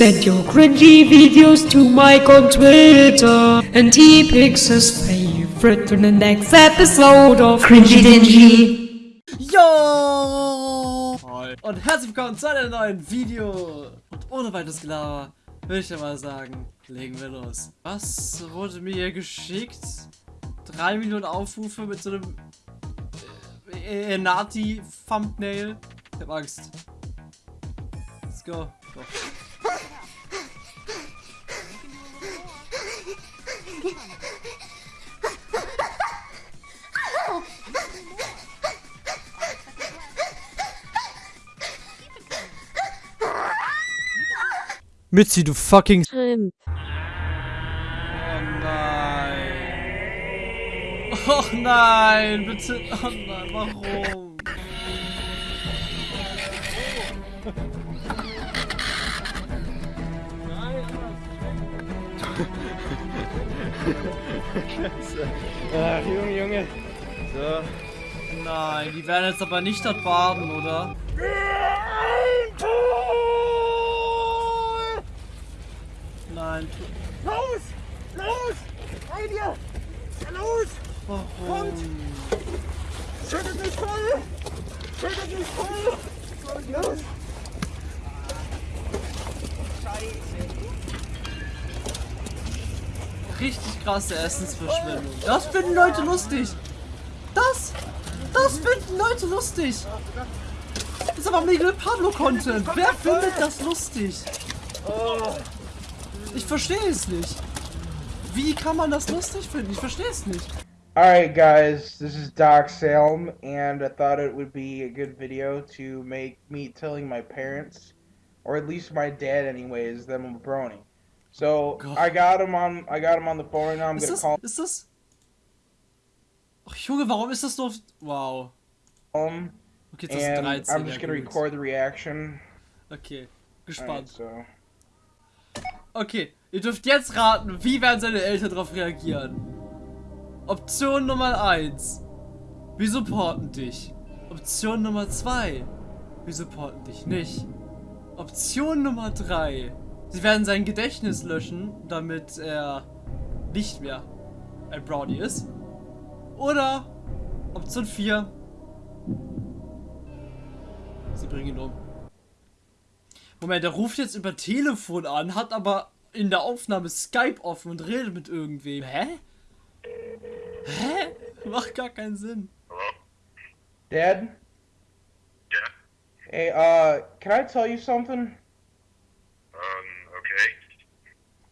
Send your cringy videos to Mike on Twitter, and he picks his favorite for the next episode of Cringy Dingy. Yo! Und herzlich willkommen zu einem neuen Video. Und ohne weiteres Gelaber würde ich ja mal sagen, legen wir los. Was wurde mir hier geschickt? Drei Millionen Aufrufe mit so einem äh, äh, Nati-Thumbnail. Ich hab Angst. Let's go. go. Mitzi, du fucking... Shrimp. Oh nein. Oh nein, bitte. Oh nein, warum? Ach, Junge, Junge. So. Nein, die werden jetzt aber nicht dort baden, oder? Nein, Los! Los! Bei dir! Los! warum? Schüttet mich voll! Schüttet mich voll! Los! Richtig krasse Essensverschwendung. Das finden Leute lustig. Das, das finden Leute lustig. Das ist aber Miguel Pablo Content. Wer findet das lustig? Ich verstehe es nicht. Wie kann man das lustig finden? Ich verstehe es nicht. Alright, guys, this is Doc Salem, and I thought it would be a good video to make me telling my parents, or at least my dad, anyways, that I'm a brony. So God. I got him on. I got him on the phone right now. I'm Ist gonna das, call ist das... Ach Junge, warum ist das nur auf... Wow. him, Okay, jetzt ist and 13. I'm just gonna gut. record the reaction. Okay, gespannt. so Okay, ihr dürft jetzt raten, wie werden seine Eltern darauf reagieren. Option Nummer 1. Wir supporten dich. Option Nummer 2. Wir supporten dich nicht. Option Nummer 3. Sie werden sein Gedächtnis löschen, damit er nicht mehr ein Brownie ist. Oder Option 4. Sie bringen ihn um. Moment, der ruft jetzt über Telefon an, hat aber in der Aufnahme Skype offen und redet mit irgendwem. Hä? Hä? Macht gar keinen Sinn. Dad. Yeah. Hey, uh, can I tell you something?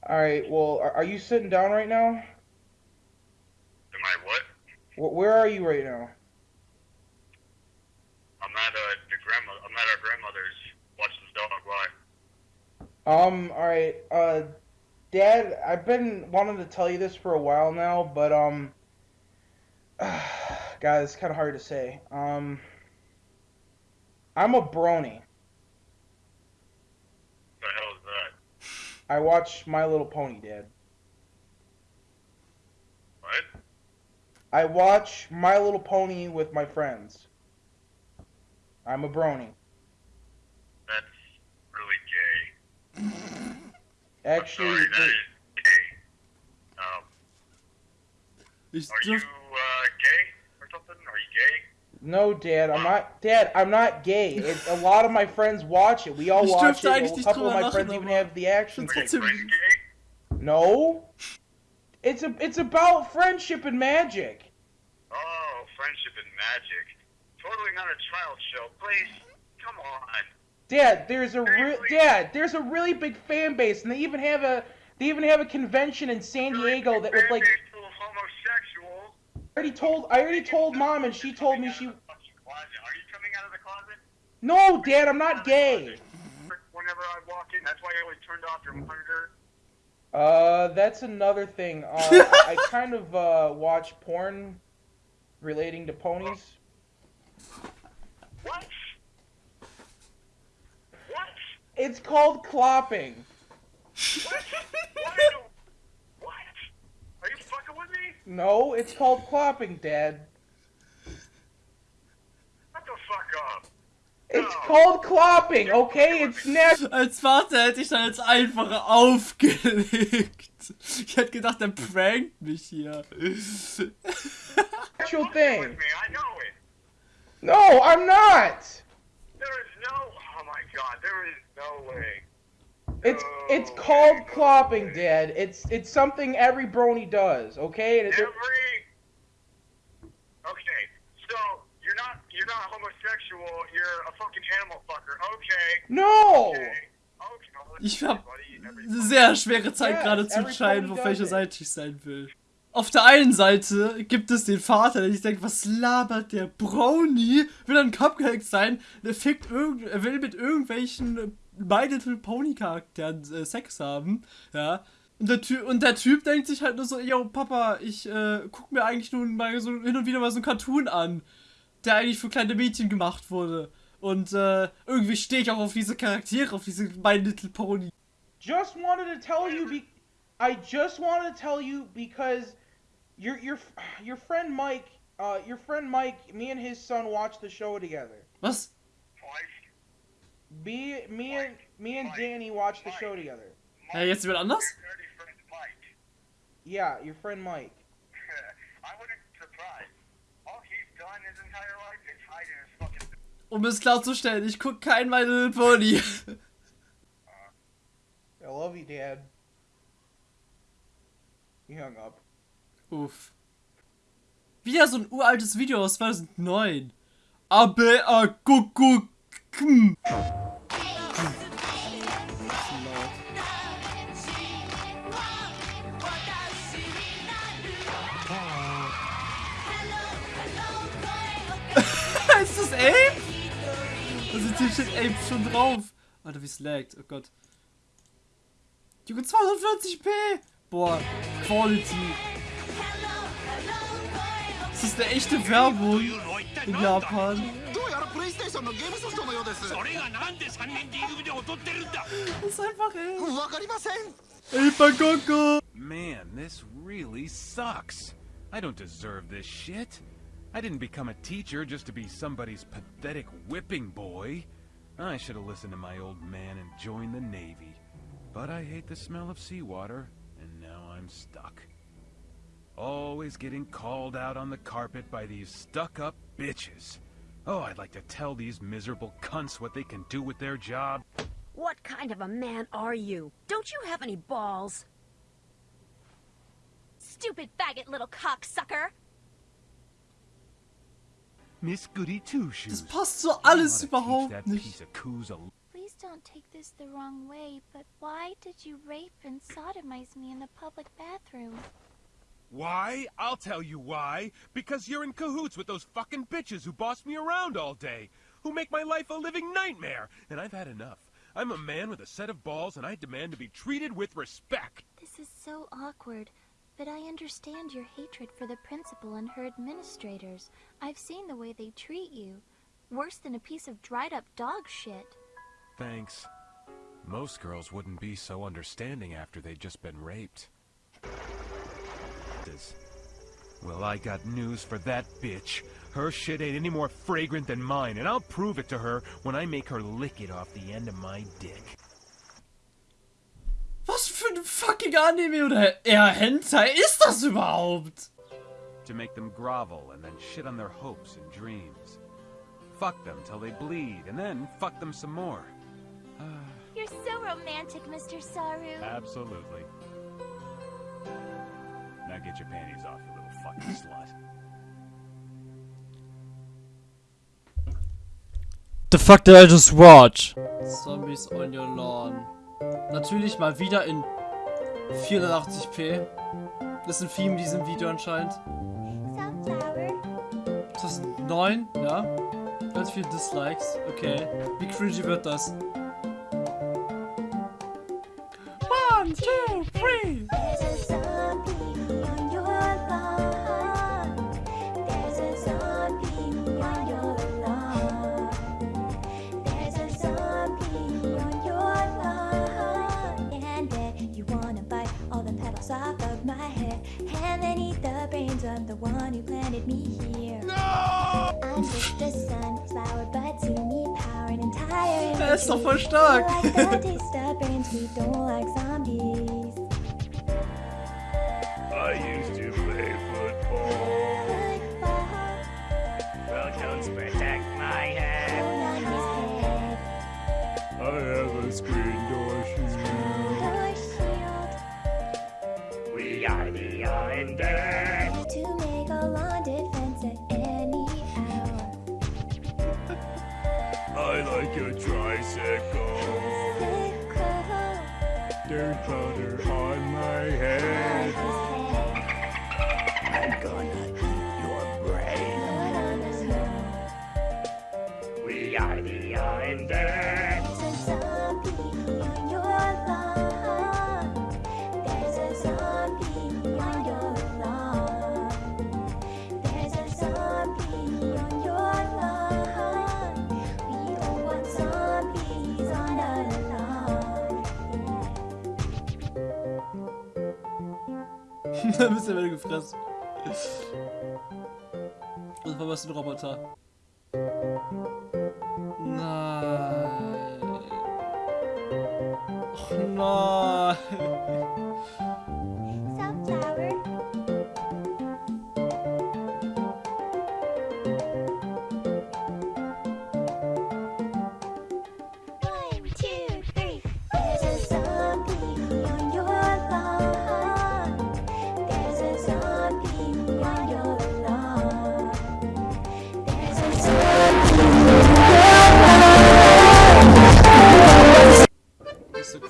Alright, well, are, are you sitting down right now? Am I what? Wh- Where are you right now? I'm at uh, the grandma. I'm at our grandmother's watching the dog. Why? Um, alright, uh, Dad, I've been wanting to tell you this for a while now, but, um, God, it's kind of hard to say. Um, I'm a brony. The hell is that? I watch My Little Pony, Dad. What? I watch My Little Pony with my friends. I'm a brony. That's really gay. Actually, Sorry, that is gay. Um, Ich are you uh gay or something? Are you gay? No, Dad, I'm not. Dad, I'm not gay. It, a lot of my friends watch it. We all Ich watch dürfte it. A couple of my friends even have the action Find's Are your figure. trotzdem- friends gay? No. It's a it's about friendship and magic. Oh, friendship and magic. Totally not a child show. Please, come on. Dad, there's a re- Dad, there's a really big fan base, and they even have a they even have a convention in San Diego that was like Fan base full of homosexuals. I already told I already told mom, and she told me she Out fucking closet. Are you coming out of the closet? no, Dad, I'm not gay. Whenever I walk in, that's why I always turned off your monitor. Uh, that's another thing. Uh, I, I kind of uh watch porn relating to ponies. What? What? It's called clopping. What? No, it's called clopping, Dad. Shut the fuck up. It's called clopping, okay? It's natural Als Vater hätte ich dann jetzt einfach aufgelegt. Ich hätte gedacht, der prankt mich hier. thing. Know it. No, I'm not. There is no. Oh my god, there is no way. It's it's called clopping, Dad. It's it's something every brony does, okay? And Every. Okay, so you're not you're not homosexual. You're a fucking animal fucker. Okay. no. Okay. Okay. well, Ich hab buddy, eine everybody- sehr schwere Zeit Yes, gerade zu every entscheiden, pony auf welcher does it. Seite ich sein will. Auf der einen Seite gibt es den Vater, der sich denkt, was labert der Brownie? Will ein Cupcake sein? Der fickt irgend, er will mit irgendwelchen My Little Pony Charakteren äh, Sex haben, ja. Und der, Typ, und der Typ denkt sich halt nur so, yo, Papa, ich äh, guck mir eigentlich nur mal so hin und wieder mal so einen Cartoon an, der eigentlich für kleine Mädchen gemacht wurde. Und äh, irgendwie stehe ich auch auf diese Charaktere, auf diese My Little Pony. Just wanted to tell you be I just wanted to tell you because your your your friend Mike, uh your friend Mike, me and his son watched the show together. Was? Mike, Me me and me and Danny watched the show together. Ja, jetzt jemand anders? your dirty friend Yeah, your friend Mike. I wouldn't be surprised. All he's done his entire life is hide in his fucking. Um es klarzustellen, ich guck kein My Little Pony. I love you, Dad. He hung up. Uff. Wieder so ein uraltes Video aus 2009. Abe a kuku km. Ist das Ape? Also hier steht Ape schon drauf. Alter, wie es laggt. Oh Gott. Junge, 240p! Boah, Quality. Das ist eine echte Werbung in Japan. Das ist einfach ey. Ey, Bangkoko! Man, this really sucks. I don't deserve this shit. I didn't become a teacher just to be somebody's pathetic whipping boy. I should have listened to my old man and joined the Navy. But I hate the smell of seawater, and now I'm stuck. Always getting called out on the carpet by these stuck up bitches. Oh, I'd like to tell these miserable cunts what they can do with their job. What kind of a man are you? Don't you have any balls? Stupid faggot little cocksucker! Miss Goody Two Shoes. Das passt so alles You oughta teach überhaupt nicht. piece of coos a Please don't take this the wrong way, but why did you rape and sodomize me in the public bathroom? Why? I'll tell you why. Because you're in cahoots with those fucking bitches who boss me around all day, who make my life a living nightmare, and I've had enough. I'm a man with a set of balls, and I demand to be treated with respect. This is so awkward, but I understand your hatred for the principal and her administrators. I've seen the way they treat you. Worse than a piece of dried up dog shit. Thanks. Most girls wouldn't be so understanding after they'd just been raped. This- Well, I got news for that bitch. Her shit ain't any more fragrant than mine, and I'll prove it to her when I make her lick it off the end of my dick. Was für ein fucking Anime oder eher Hentai ist das überhaupt? To make them grovel and then shit on their hopes and dreams. Fuck them till they bleed, and then fuck them some more. You're so romantic, Mr. Saru. Absolutely. Now get your panties off, you little fucking slut. The fuck did I just watch? Zombies on your lawn. Natürlich mal wieder in 480p. Das ist ein Theme in diesem Video anscheinend. Sunflower. 2009, ja. Ganz viele Dislikes. Okay. Wie cringy wird das? Ist doch voll stark. like da bist du wieder gefressen. Das war was ein Roboter. Nein. Och nein.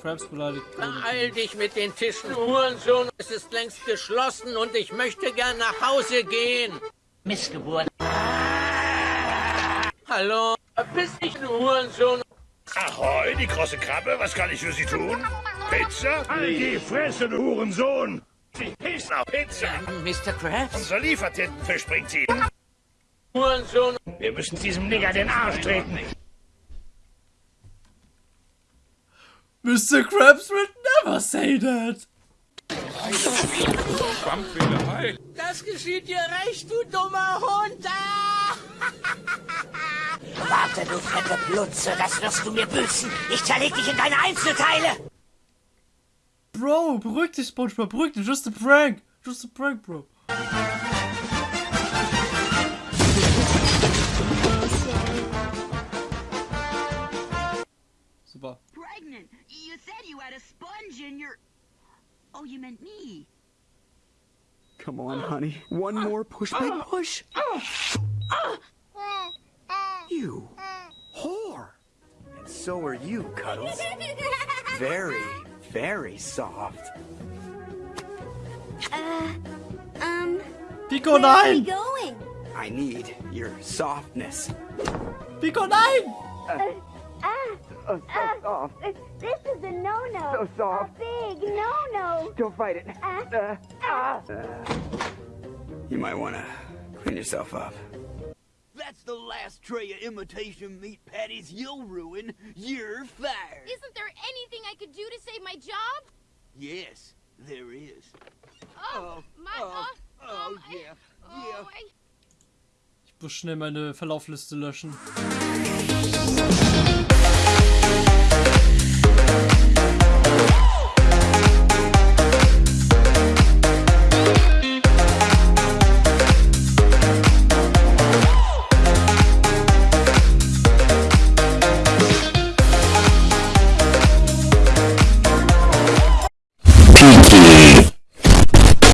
Krabs beleidigt wurde. Beeil dich mit den Tischen, Hurensohn. Es ist längst geschlossen und ich möchte gern nach Hause gehen. Missgeburt. Hallo? Dich, du Hurensohn. Ahoi, die große Krabbe, was kann ich für Sie tun? Pizza? Halt die Fresse, du Hurensohn! Sie pissen auf Pizza! Mr. Krabs? Unser Liefertintenfisch bringt sie. Hurensohn. Wir müssen diesem Nigger den Arsch treten. Mr. Krabs would never say that. Das geschieht dir recht, du dummer Hund. Ah! Warte, du fette Plutze, das wirst du mir büßen. Ich zerleg dich in deine Einzelteile. Bro, beruhig dich, SpongeBob, beruhig dich. Just a prank. Just a prank, bro. Super. Pregnant. You said you had a sponge in your... Oh, you meant me. Come on, honey. One more push, big push. You whore. And so are you, Cuddles. Very, very soft. Uh, um, Pico, where are we going? I need your softness. Pico, nein! Ah, Oh, so soft. this is a no-no. So soft. A big no-no. Don't fight it. Ah, Uh, ah. you might want to clean yourself up. That's the last tray of imitation meat patties you'll ruin. You're fired. Isn't there anything I could do to save my job? Yes, there is. Oh, my. oh, uh, oh, um, I- yeah, oh, yeah. I, Ich muss schnell meine Verlaufliste löschen.